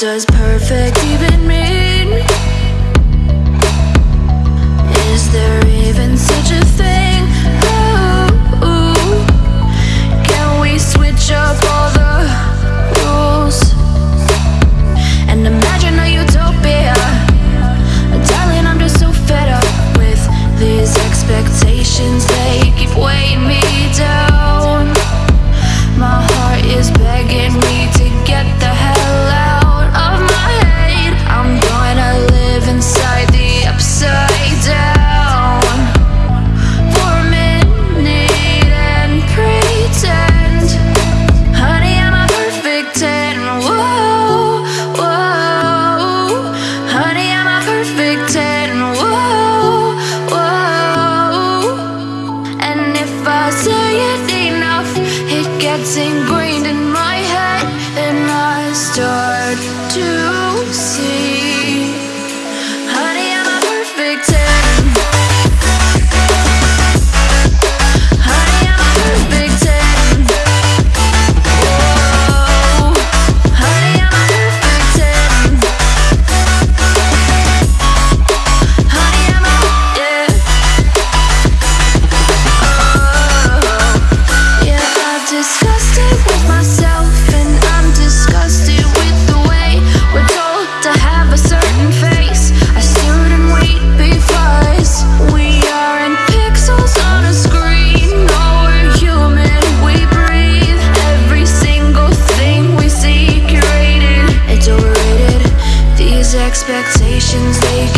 does perfect even mean? Is there even gets ingrained in my head and I start to expectations they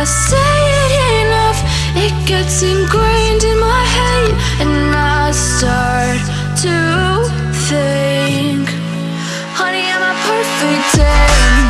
I say it enough, it gets ingrained in my head, and I start to think, honey, am a perfect? Day?